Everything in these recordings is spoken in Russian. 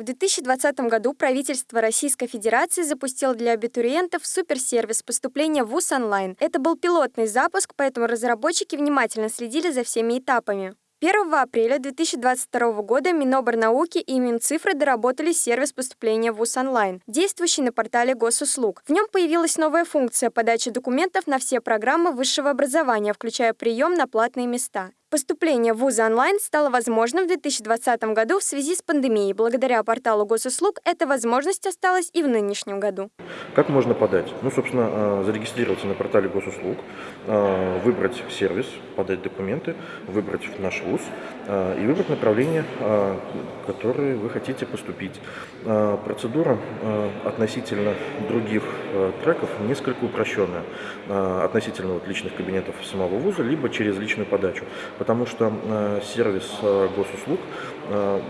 В 2020 году правительство Российской Федерации запустило для абитуриентов суперсервис поступления в ВУЗ онлайн. Это был пилотный запуск, поэтому разработчики внимательно следили за всеми этапами. 1 апреля 2022 года Миноборнауки и Минцифры доработали сервис поступления в ВУЗ онлайн, действующий на портале госуслуг. В нем появилась новая функция подачи документов на все программы высшего образования, включая прием на платные места. Поступление в вузы онлайн стало возможным в 2020 году в связи с пандемией. Благодаря порталу госуслуг эта возможность осталась и в нынешнем году. Как можно подать? Ну, собственно, а, зарегистрироваться на портале госуслуг, а, выбрать сервис, подать документы, выбрать наш вуз а, и выбрать направление, которое вы хотите поступить. Процедура относительно других треков несколько упрощенная. Относительно вот личных кабинетов самого вуза, либо через личную подачу потому что э, сервис э, госуслуг э,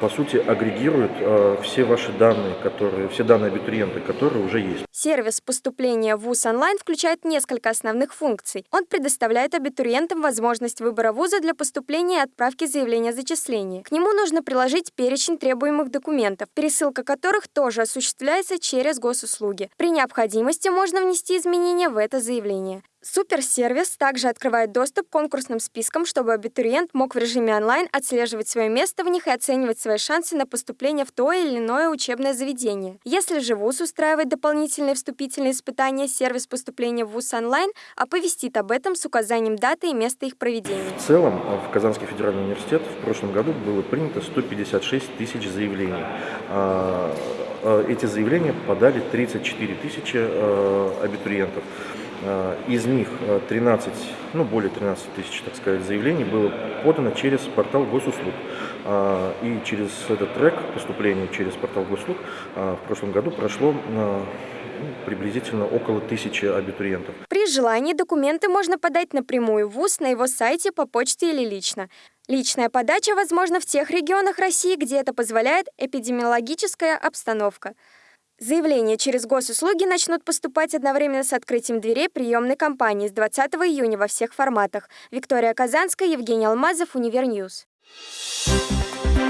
по сути, агрегирует э, все ваши данные, которые, все данные абитуриента, которые уже есть. Сервис поступления в ВУЗ онлайн включает несколько основных функций. Он предоставляет абитуриентам возможность выбора вуза для поступления и отправки заявления о зачислении. К нему нужно приложить перечень требуемых документов, пересылка которых тоже осуществляется через госуслуги. При необходимости можно внести изменения в это заявление. Суперсервис также открывает доступ к конкурсным спискам, чтобы абитуриент мог в режиме онлайн отслеживать свое место в них и оценивать свои шансы на поступление в то или иное учебное заведение. Если же ВУЗ устраивает дополнительные вступительные испытания, сервис поступления в ВУЗ онлайн оповестит об этом с указанием даты и места их проведения. В целом в Казанский федеральный университет в прошлом году было принято 156 тысяч заявлений. А, а, эти заявления подали 34 тысячи а, абитуриентов. Э, из них 13, э, ну более 13 тысяч, так сказать, заявлений было подано через портал госуслуг. Э, и через этот трек поступления через портал госуслуг в прошлом году прошло приблизительно около тысячи абитуриентов. При желании документы можно подать напрямую в ВУЗ на его сайте, по почте или лично. Личная подача возможна в тех регионах России, где это позволяет эпидемиологическая обстановка. Заявления через госуслуги начнут поступать одновременно с открытием дверей приемной кампании с 20 июня во всех форматах. Виктория Казанская, Евгений Алмазов, Univer News. Thank